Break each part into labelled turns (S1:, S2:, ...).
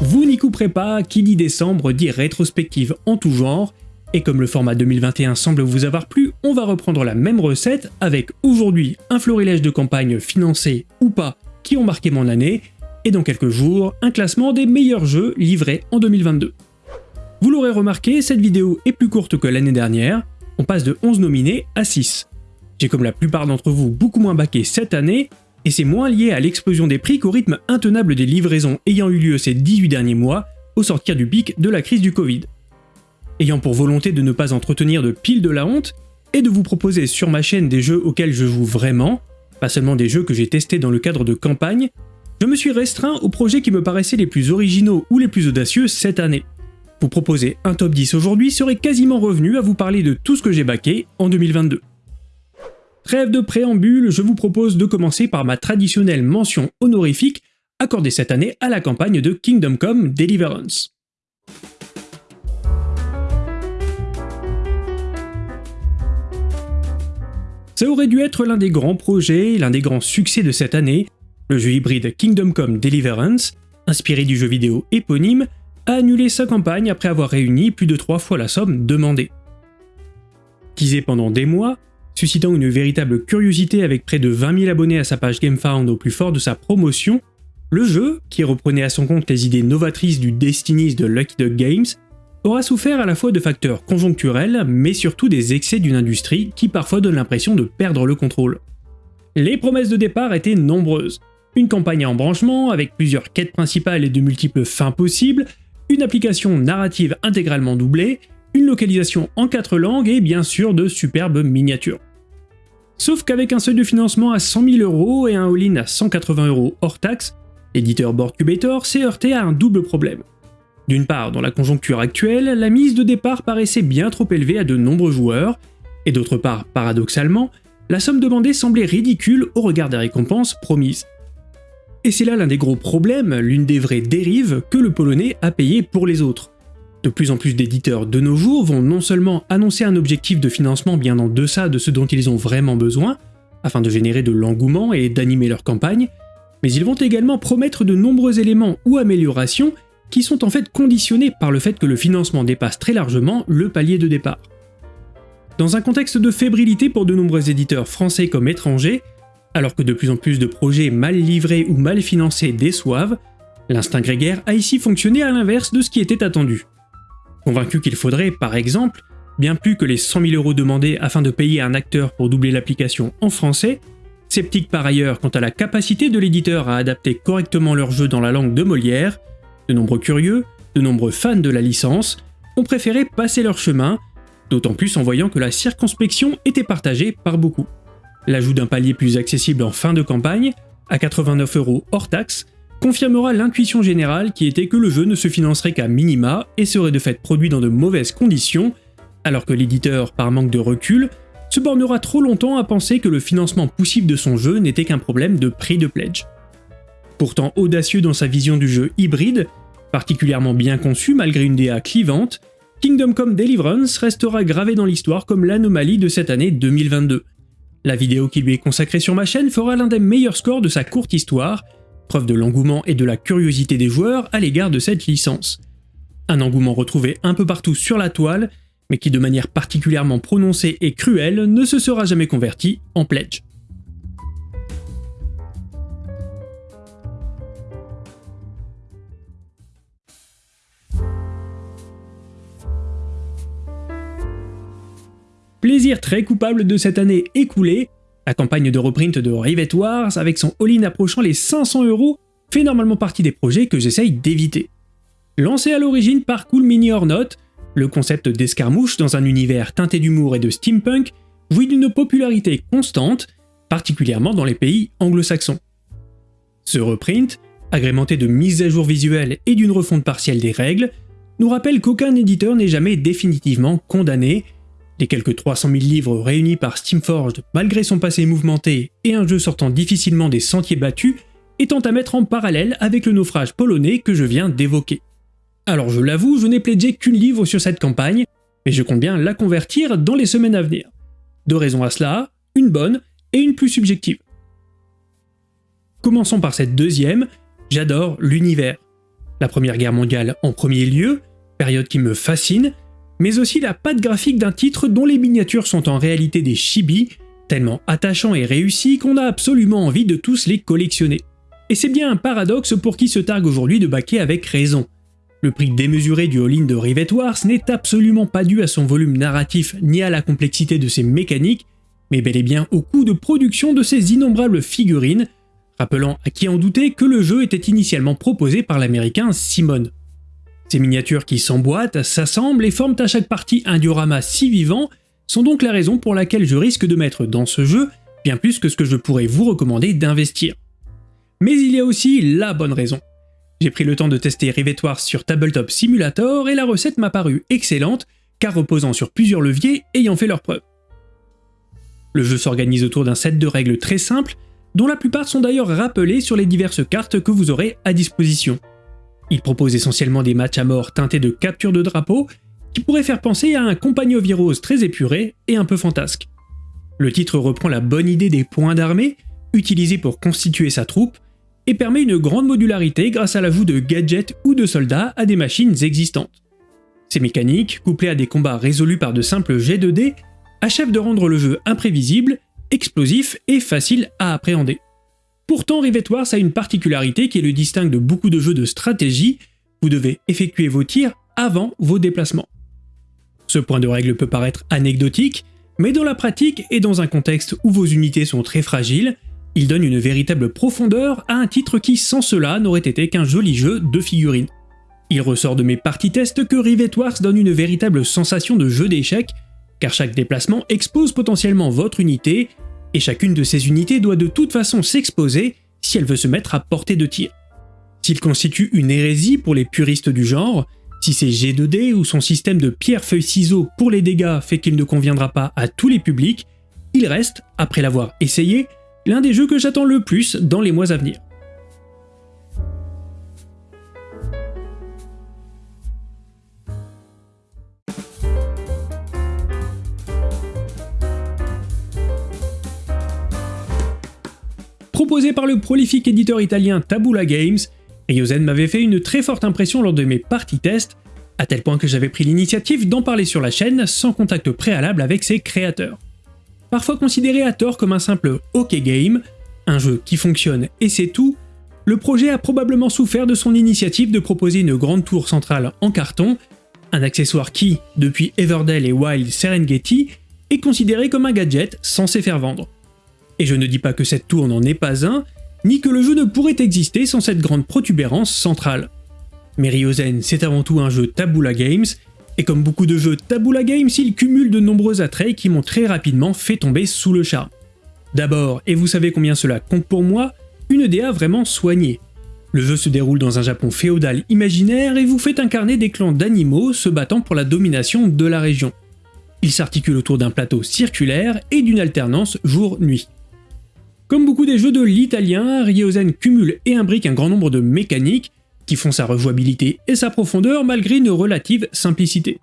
S1: Vous n'y couperez pas, qui dit décembre dit rétrospective en tout genre, et comme le format 2021 semble vous avoir plu, on va reprendre la même recette avec aujourd'hui un florilège de campagnes financées ou pas qui ont marqué mon année, et dans quelques jours, un classement des meilleurs jeux livrés en 2022. Vous l'aurez remarqué, cette vidéo est plus courte que l'année dernière, on passe de 11 nominés à 6. J'ai comme la plupart d'entre vous beaucoup moins baqué cette année, et c'est moins lié à l'explosion des prix qu'au rythme intenable des livraisons ayant eu lieu ces 18 derniers mois, au sortir du pic de la crise du Covid. Ayant pour volonté de ne pas entretenir de pile de la honte, et de vous proposer sur ma chaîne des jeux auxquels je joue vraiment, pas seulement des jeux que j'ai testés dans le cadre de campagne, je me suis restreint aux projets qui me paraissaient les plus originaux ou les plus audacieux cette année. Vous proposer un top 10 aujourd'hui serait quasiment revenu à vous parler de tout ce que j'ai baqué en 2022. Trêve de préambule, je vous propose de commencer par ma traditionnelle mention honorifique accordée cette année à la campagne de Kingdom Come Deliverance. Ça aurait dû être l'un des grands projets, l'un des grands succès de cette année, le jeu hybride Kingdom Come Deliverance, inspiré du jeu vidéo éponyme, a annulé sa campagne après avoir réuni plus de trois fois la somme demandée. Teasé pendant des mois, suscitant une véritable curiosité avec près de 20 000 abonnés à sa page GameFound au plus fort de sa promotion, le jeu, qui reprenait à son compte les idées novatrices du Destinies de Lucky Duck Games, aura souffert à la fois de facteurs conjoncturels, mais surtout des excès d'une industrie qui parfois donne l'impression de perdre le contrôle. Les promesses de départ étaient nombreuses. Une campagne en branchement, avec plusieurs quêtes principales et de multiples fins possibles, une application narrative intégralement doublée, une localisation en quatre langues et bien sûr de superbes miniatures. Sauf qu'avec un seuil de financement à 100 000 euros et un all-in à 180 euros hors taxe, l'éditeur Boardcubator s'est heurté à un double problème. D'une part, dans la conjoncture actuelle, la mise de départ paraissait bien trop élevée à de nombreux joueurs, et d'autre part, paradoxalement, la somme demandée semblait ridicule au regard des récompenses promises. Et c'est là l'un des gros problèmes, l'une des vraies dérives que le polonais a payé pour les autres. De plus en plus d'éditeurs de nos jours vont non seulement annoncer un objectif de financement bien en deçà de ce dont ils ont vraiment besoin, afin de générer de l'engouement et d'animer leur campagne, mais ils vont également promettre de nombreux éléments ou améliorations qui sont en fait conditionnés par le fait que le financement dépasse très largement le palier de départ. Dans un contexte de fébrilité pour de nombreux éditeurs français comme étrangers, alors que de plus en plus de projets mal livrés ou mal financés déçoivent, l'instinct grégaire a ici fonctionné à l'inverse de ce qui était attendu. Convaincu qu'il faudrait, par exemple, bien plus que les 100 000 euros demandés afin de payer un acteur pour doubler l'application en français, sceptique par ailleurs quant à la capacité de l'éditeur à adapter correctement leur jeu dans la langue de Molière, de nombreux curieux, de nombreux fans de la licence, ont préféré passer leur chemin, d'autant plus en voyant que la circonspection était partagée par beaucoup. L'ajout d'un palier plus accessible en fin de campagne, à 89 euros hors taxe, confirmera l'intuition générale qui était que le jeu ne se financerait qu'à minima et serait de fait produit dans de mauvaises conditions, alors que l'éditeur, par manque de recul, se bornera trop longtemps à penser que le financement possible de son jeu n'était qu'un problème de prix de pledge. Pourtant audacieux dans sa vision du jeu hybride, particulièrement bien conçu malgré une DA clivante, Kingdom Come Deliverance restera gravé dans l'histoire comme l'anomalie de cette année 2022. La vidéo qui lui est consacrée sur ma chaîne fera l'un des meilleurs scores de sa courte histoire, preuve de l'engouement et de la curiosité des joueurs à l'égard de cette licence. Un engouement retrouvé un peu partout sur la toile, mais qui de manière particulièrement prononcée et cruelle ne se sera jamais converti en pledge. Plaisir très coupable de cette année écoulée, la campagne de reprint de Rivet Wars, avec son all-in approchant les 500 euros, fait normalement partie des projets que j'essaye d'éviter. Lancé à l'origine par Cool Mini or Not, le concept d'escarmouche dans un univers teinté d'humour et de steampunk jouit d'une popularité constante, particulièrement dans les pays anglo-saxons. Ce reprint, agrémenté de mises à jour visuelles et d'une refonte partielle des règles, nous rappelle qu'aucun éditeur n'est jamais définitivement condamné les quelques 300 000 livres réunis par Steamforged malgré son passé mouvementé et un jeu sortant difficilement des sentiers battus, étant à mettre en parallèle avec le naufrage polonais que je viens d'évoquer. Alors je l'avoue, je n'ai plédé qu'une livre sur cette campagne, mais je compte bien la convertir dans les semaines à venir. Deux raisons à cela, une bonne et une plus subjective. Commençons par cette deuxième, j'adore l'univers. La Première Guerre mondiale en premier lieu, période qui me fascine, mais aussi la patte graphique d'un titre dont les miniatures sont en réalité des chibi, tellement attachants et réussis qu'on a absolument envie de tous les collectionner. Et c'est bien un paradoxe pour qui se targue aujourd'hui de baquer avec raison. Le prix démesuré du all-in de Rivet Wars n'est absolument pas dû à son volume narratif ni à la complexité de ses mécaniques, mais bel et bien au coût de production de ces innombrables figurines, rappelant à qui en doutait que le jeu était initialement proposé par l'américain Simon. Ces miniatures qui s'emboîtent, s'assemblent et forment à chaque partie un diorama si vivant sont donc la raison pour laquelle je risque de mettre dans ce jeu bien plus que ce que je pourrais vous recommander d'investir. Mais il y a aussi la bonne raison. J'ai pris le temps de tester Rivetoire sur Tabletop Simulator et la recette m'a paru excellente, car reposant sur plusieurs leviers ayant fait leur preuve. Le jeu s'organise autour d'un set de règles très simples, dont la plupart sont d'ailleurs rappelées sur les diverses cartes que vous aurez à disposition. Il propose essentiellement des matchs à mort teintés de capture de drapeau, qui pourraient faire penser à un compagnon virose très épuré et un peu fantasque. Le titre reprend la bonne idée des points d'armée, utilisés pour constituer sa troupe, et permet une grande modularité grâce à l'ajout de gadgets ou de soldats à des machines existantes. Ces mécaniques, couplées à des combats résolus par de simples jets de dés, achèvent de rendre le jeu imprévisible, explosif et facile à appréhender. Pourtant, Rivet Wars a une particularité qui le distingue de beaucoup de jeux de stratégie, vous devez effectuer vos tirs avant vos déplacements. Ce point de règle peut paraître anecdotique, mais dans la pratique et dans un contexte où vos unités sont très fragiles, il donne une véritable profondeur à un titre qui sans cela n'aurait été qu'un joli jeu de figurines. Il ressort de mes parties tests que Rivet Wars donne une véritable sensation de jeu d'échecs, car chaque déplacement expose potentiellement votre unité, et chacune de ces unités doit de toute façon s'exposer si elle veut se mettre à portée de tir. S'il constitue une hérésie pour les puristes du genre, si c'est G2D ou son système de pierre-feuille-ciseaux pour les dégâts fait qu'il ne conviendra pas à tous les publics, il reste, après l'avoir essayé, l'un des jeux que j'attends le plus dans les mois à venir. Proposé par le prolifique éditeur italien Tabula Games, Ryozen m'avait fait une très forte impression lors de mes parties tests, à tel point que j'avais pris l'initiative d'en parler sur la chaîne sans contact préalable avec ses créateurs parfois considéré à tort comme un simple OK game, un jeu qui fonctionne et c'est tout, le projet a probablement souffert de son initiative de proposer une grande tour centrale en carton, un accessoire qui, depuis Everdell et Wild Serengeti, est considéré comme un gadget censé faire vendre. Et je ne dis pas que cette tour n'en est pas un, ni que le jeu ne pourrait exister sans cette grande protubérance centrale. Mais Ryozen, c'est avant tout un jeu Tabula Games, et comme beaucoup de jeux Tabula Games, il cumule de nombreux attraits qui m'ont très rapidement fait tomber sous le charme. D'abord, et vous savez combien cela compte pour moi, une DA vraiment soignée. Le jeu se déroule dans un Japon féodal imaginaire et vous fait incarner des clans d'animaux se battant pour la domination de la région. Il s'articule autour d'un plateau circulaire et d'une alternance jour-nuit. Comme beaucoup des jeux de l'italien, Ryozen cumule et imbrique un grand nombre de mécaniques, qui font sa rejouabilité et sa profondeur malgré une relative simplicité.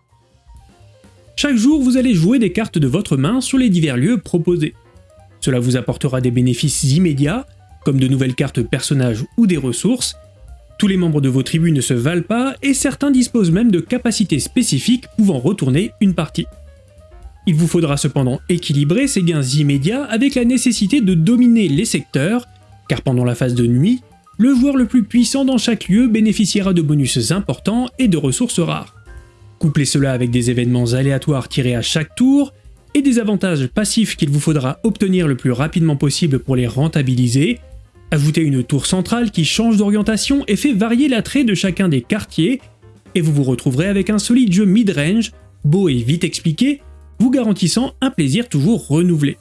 S1: Chaque jour, vous allez jouer des cartes de votre main sur les divers lieux proposés. Cela vous apportera des bénéfices immédiats, comme de nouvelles cartes personnages ou des ressources. Tous les membres de vos tribus ne se valent pas, et certains disposent même de capacités spécifiques pouvant retourner une partie. Il vous faudra cependant équilibrer ces gains immédiats avec la nécessité de dominer les secteurs, car pendant la phase de nuit, le joueur le plus puissant dans chaque lieu bénéficiera de bonus importants et de ressources rares. Couplez cela avec des événements aléatoires tirés à chaque tour, et des avantages passifs qu'il vous faudra obtenir le plus rapidement possible pour les rentabiliser, ajoutez une tour centrale qui change d'orientation et fait varier l'attrait de chacun des quartiers, et vous vous retrouverez avec un solide jeu mid-range, beau et vite expliqué, vous garantissant un plaisir toujours renouvelé.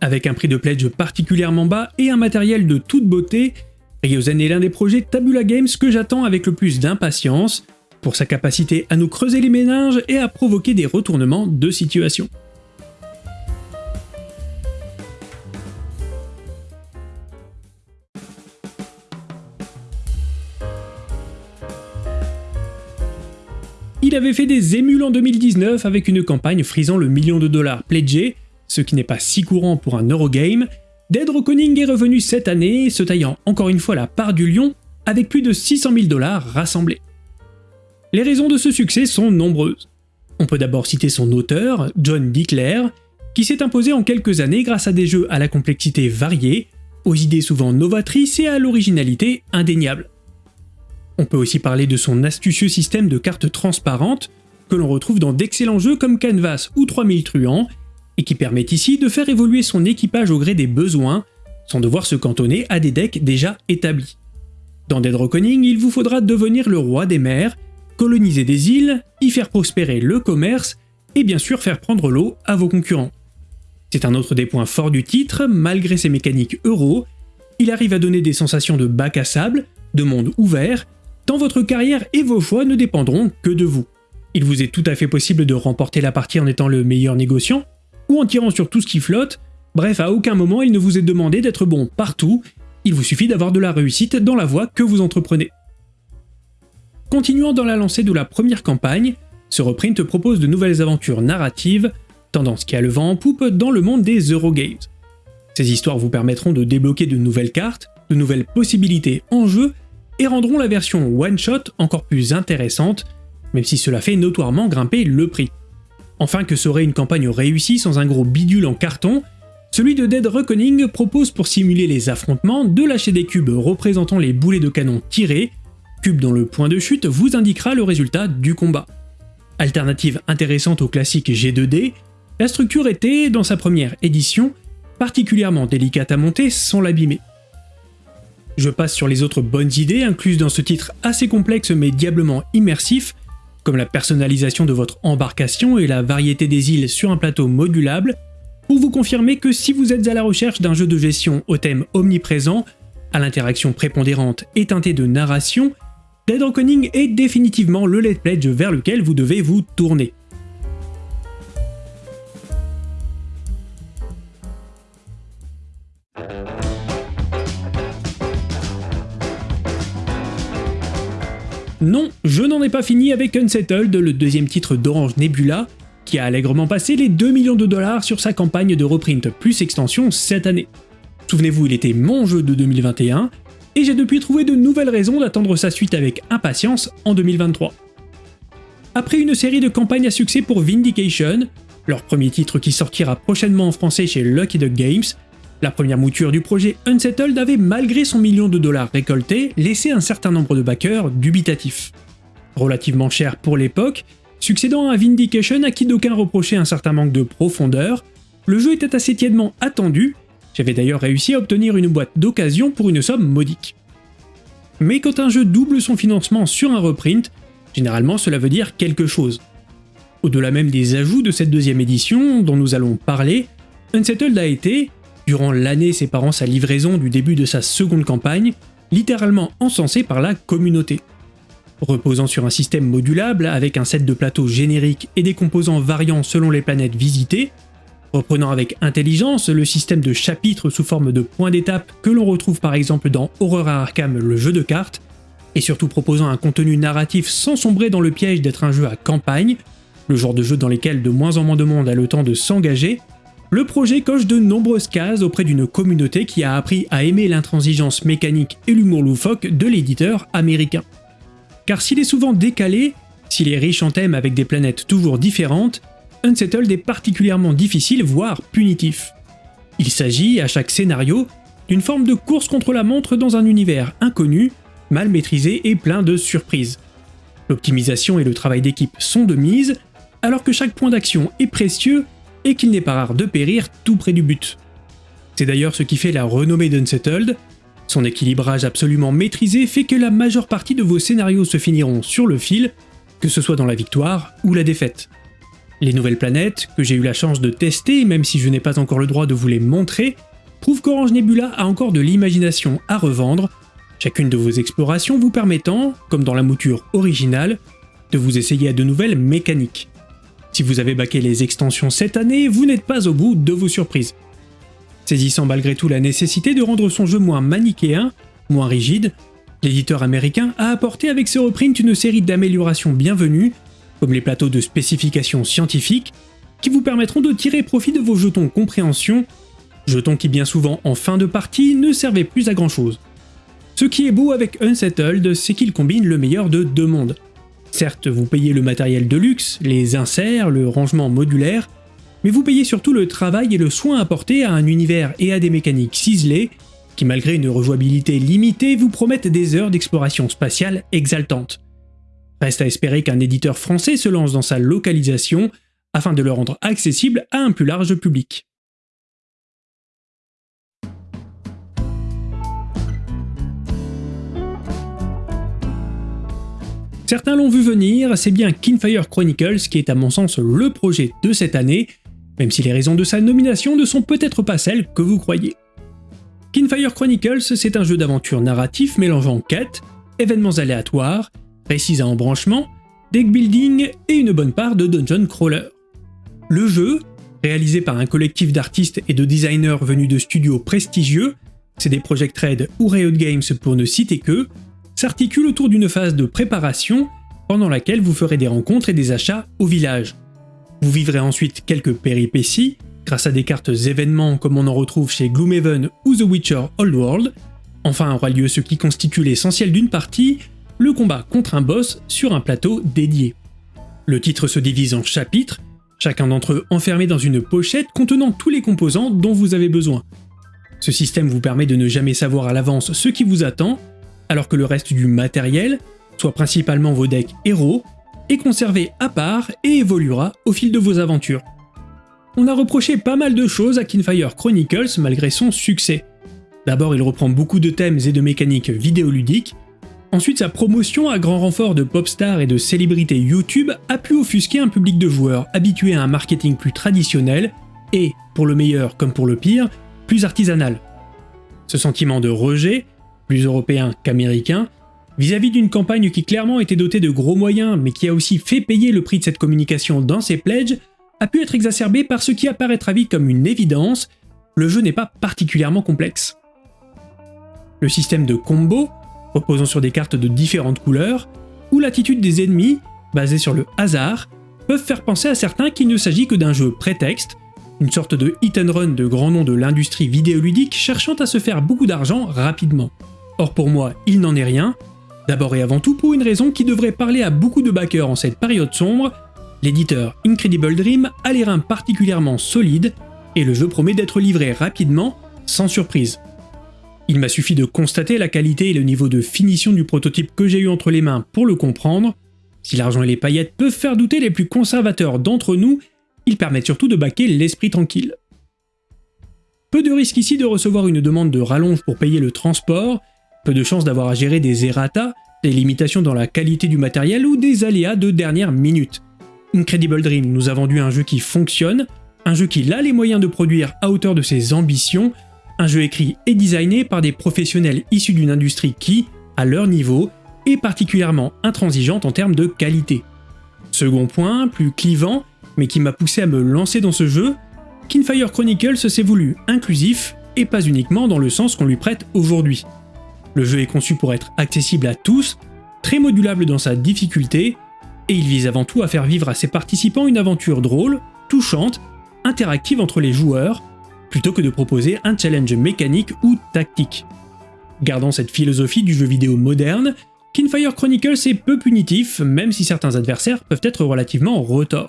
S1: Avec un prix de pledge particulièrement bas et un matériel de toute beauté, Ryozen est l'un des projets Tabula Games que j'attends avec le plus d'impatience, pour sa capacité à nous creuser les méninges et à provoquer des retournements de situation. Avait fait des émules en 2019 avec une campagne frisant le million de dollars pledgé, ce qui n'est pas si courant pour un Eurogame, Dead Reckoning est revenu cette année, se taillant encore une fois la part du lion, avec plus de 600 000 dollars rassemblés. Les raisons de ce succès sont nombreuses. On peut d'abord citer son auteur, John Dickler, qui s'est imposé en quelques années grâce à des jeux à la complexité variée, aux idées souvent novatrices et à l'originalité indéniable. On peut aussi parler de son astucieux système de cartes transparentes, que l'on retrouve dans d'excellents jeux comme Canvas ou 3000 truands, et qui permet ici de faire évoluer son équipage au gré des besoins, sans devoir se cantonner à des decks déjà établis. Dans Dead Reckoning, il vous faudra devenir le roi des mers, coloniser des îles, y faire prospérer le commerce, et bien sûr faire prendre l'eau à vos concurrents. C'est un autre des points forts du titre, malgré ses mécaniques euro, il arrive à donner des sensations de bac à sable, de monde ouvert, tant votre carrière et vos choix ne dépendront que de vous. Il vous est tout à fait possible de remporter la partie en étant le meilleur négociant, ou en tirant sur tout ce qui flotte, bref à aucun moment il ne vous est demandé d'être bon partout, il vous suffit d'avoir de la réussite dans la voie que vous entreprenez. Continuant dans la lancée de la première campagne, ce reprint propose de nouvelles aventures narratives, tendance qui a le vent en poupe dans le monde des Eurogames. Ces histoires vous permettront de débloquer de nouvelles cartes, de nouvelles possibilités en jeu, et rendront la version one-shot encore plus intéressante, même si cela fait notoirement grimper le prix. Enfin que serait une campagne réussie sans un gros bidule en carton, celui de Dead Reckoning propose pour simuler les affrontements de lâcher des cubes représentant les boulets de canon tirés, cube dont le point de chute vous indiquera le résultat du combat. Alternative intéressante au classique G2D, la structure était, dans sa première édition, particulièrement délicate à monter sans l'abîmer. Je passe sur les autres bonnes idées incluses dans ce titre assez complexe mais diablement immersif, comme la personnalisation de votre embarcation et la variété des îles sur un plateau modulable, pour vous confirmer que si vous êtes à la recherche d'un jeu de gestion au thème omniprésent, à l'interaction prépondérante et teintée de narration, Dead Reckoning est définitivement le let's pledge vers lequel vous devez vous tourner. Non, je n'en ai pas fini avec Unsettled, le deuxième titre d'Orange Nebula, qui a allègrement passé les 2 millions de dollars sur sa campagne de reprint plus extension cette année. Souvenez-vous, il était mon jeu de 2021, et j'ai depuis trouvé de nouvelles raisons d'attendre sa suite avec impatience en 2023. Après une série de campagnes à succès pour Vindication, leur premier titre qui sortira prochainement en français chez Lucky Duck Games, la première mouture du projet Unsettled avait, malgré son million de dollars récolté, laissé un certain nombre de backers dubitatifs. Relativement cher pour l'époque, succédant à Vindication à qui d'aucuns reprochaient un certain manque de profondeur, le jeu était assez tièdement attendu, j'avais d'ailleurs réussi à obtenir une boîte d'occasion pour une somme modique. Mais quand un jeu double son financement sur un reprint, généralement cela veut dire quelque chose. Au-delà même des ajouts de cette deuxième édition dont nous allons parler, Unsettled a été, durant l'année séparant sa livraison du début de sa seconde campagne, littéralement encensé par la communauté. Reposant sur un système modulable avec un set de plateaux génériques et des composants variant selon les planètes visitées, reprenant avec intelligence le système de chapitres sous forme de points d'étape que l'on retrouve par exemple dans Horror à Arkham le jeu de cartes, et surtout proposant un contenu narratif sans sombrer dans le piège d'être un jeu à campagne, le genre de jeu dans lesquels de moins en moins de monde a le temps de s'engager, le projet coche de nombreuses cases auprès d'une communauté qui a appris à aimer l'intransigeance mécanique et l'humour loufoque de l'éditeur américain. Car s'il est souvent décalé, s'il est riche en thèmes avec des planètes toujours différentes, Unsettled est particulièrement difficile, voire punitif. Il s'agit, à chaque scénario, d'une forme de course contre la montre dans un univers inconnu, mal maîtrisé et plein de surprises. L'optimisation et le travail d'équipe sont de mise, alors que chaque point d'action est précieux et qu'il n'est pas rare de périr tout près du but. C'est d'ailleurs ce qui fait la renommée d'Unsettled, son équilibrage absolument maîtrisé fait que la majeure partie de vos scénarios se finiront sur le fil, que ce soit dans la victoire ou la défaite. Les nouvelles planètes, que j'ai eu la chance de tester même si je n'ai pas encore le droit de vous les montrer, prouvent qu'Orange Nebula a encore de l'imagination à revendre, chacune de vos explorations vous permettant, comme dans la mouture originale, de vous essayer à de nouvelles mécaniques. Si vous avez baqué les extensions cette année, vous n'êtes pas au bout de vos surprises. Saisissant malgré tout la nécessité de rendre son jeu moins manichéen, moins rigide, l'éditeur américain a apporté avec ce reprint une série d'améliorations bienvenues, comme les plateaux de spécifications scientifiques, qui vous permettront de tirer profit de vos jetons compréhension, jetons qui bien souvent en fin de partie ne servaient plus à grand chose. Ce qui est beau avec Unsettled, c'est qu'il combine le meilleur de deux mondes. Certes, vous payez le matériel de luxe, les inserts, le rangement modulaire, mais vous payez surtout le travail et le soin apporté à un univers et à des mécaniques ciselées qui malgré une rejouabilité limitée vous promettent des heures d'exploration spatiale exaltantes. Reste à espérer qu'un éditeur français se lance dans sa localisation afin de le rendre accessible à un plus large public. Certains l'ont vu venir, c'est bien Kinfire Chronicles qui est à mon sens le projet de cette année, même si les raisons de sa nomination ne sont peut-être pas celles que vous croyez. Kinfire Chronicles, c'est un jeu d'aventure narratif mélangeant quêtes, événements aléatoires, récits à embranchement, deck building et une bonne part de dungeon crawler. Le jeu, réalisé par un collectif d'artistes et de designers venus de studios prestigieux, CD Projekt Red ou Riot Games pour ne citer que, s'articule autour d'une phase de préparation pendant laquelle vous ferez des rencontres et des achats au village. Vous vivrez ensuite quelques péripéties grâce à des cartes événements comme on en retrouve chez Gloomhaven ou The Witcher Old World. Enfin aura lieu ce qui constitue l'essentiel d'une partie, le combat contre un boss sur un plateau dédié. Le titre se divise en chapitres, chacun d'entre eux enfermé dans une pochette contenant tous les composants dont vous avez besoin. Ce système vous permet de ne jamais savoir à l'avance ce qui vous attend, alors que le reste du matériel, soit principalement vos decks héros, est conservé à part et évoluera au fil de vos aventures. On a reproché pas mal de choses à Kinfire Chronicles malgré son succès. D'abord il reprend beaucoup de thèmes et de mécaniques vidéoludiques, ensuite sa promotion à grand renfort de pop stars et de célébrités YouTube a pu offusquer un public de joueurs habitués à un marketing plus traditionnel et, pour le meilleur comme pour le pire, plus artisanal. Ce sentiment de rejet plus européen qu'américain, vis-à-vis d'une campagne qui clairement était dotée de gros moyens mais qui a aussi fait payer le prix de cette communication dans ses pledges, a pu être exacerbé par ce qui apparaîtra vite comme une évidence, le jeu n'est pas particulièrement complexe. Le système de combo, reposant sur des cartes de différentes couleurs, ou l'attitude des ennemis, basée sur le hasard, peuvent faire penser à certains qu'il ne s'agit que d'un jeu prétexte, une sorte de hit and run de grands noms de l'industrie vidéoludique cherchant à se faire beaucoup d'argent rapidement. Or pour moi, il n'en est rien, d'abord et avant tout pour une raison qui devrait parler à beaucoup de backers en cette période sombre, l'éditeur Incredible Dream a les reins particulièrement solides, et le jeu promet d'être livré rapidement, sans surprise. Il m'a suffi de constater la qualité et le niveau de finition du prototype que j'ai eu entre les mains pour le comprendre. Si l'argent et les paillettes peuvent faire douter les plus conservateurs d'entre nous, ils permettent surtout de baquer l'esprit tranquille. Peu de risques ici de recevoir une demande de rallonge pour payer le transport, peu de chances d'avoir à gérer des errata, des limitations dans la qualité du matériel ou des aléas de dernière minute. Incredible Dream nous a vendu un jeu qui fonctionne, un jeu qui a les moyens de produire à hauteur de ses ambitions, un jeu écrit et designé par des professionnels issus d'une industrie qui, à leur niveau, est particulièrement intransigeante en termes de qualité. Second point, plus clivant, mais qui m'a poussé à me lancer dans ce jeu, Kinfire Chronicles s'est voulu inclusif et pas uniquement dans le sens qu'on lui prête aujourd'hui. Le jeu est conçu pour être accessible à tous, très modulable dans sa difficulté, et il vise avant tout à faire vivre à ses participants une aventure drôle, touchante, interactive entre les joueurs, plutôt que de proposer un challenge mécanique ou tactique. Gardant cette philosophie du jeu vidéo moderne, Kinfire Chronicles est peu punitif, même si certains adversaires peuvent être relativement retors.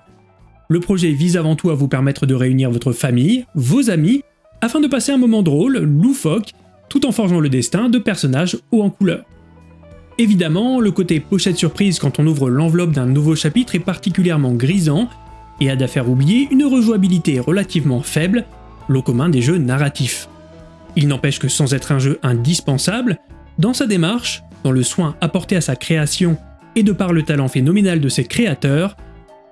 S1: Le projet vise avant tout à vous permettre de réunir votre famille, vos amis, afin de passer un moment drôle, loufoque tout en forgeant le destin de personnages hauts en couleur. Évidemment, le côté pochette surprise quand on ouvre l'enveloppe d'un nouveau chapitre est particulièrement grisant, et a à faire oublier une rejouabilité relativement faible, l'eau commun des jeux narratifs. Il n'empêche que sans être un jeu indispensable, dans sa démarche, dans le soin apporté à sa création et de par le talent phénoménal de ses créateurs,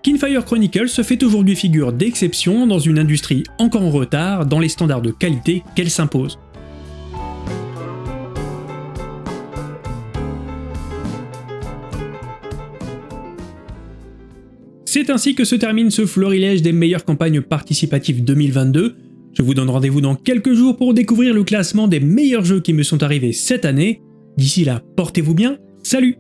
S1: Kinfire Chronicles se fait aujourd'hui figure d'exception dans une industrie encore en retard dans les standards de qualité qu'elle s'impose. C'est ainsi que se termine ce florilège des meilleures campagnes participatives 2022. Je vous donne rendez-vous dans quelques jours pour découvrir le classement des meilleurs jeux qui me sont arrivés cette année. D'ici là, portez-vous bien, salut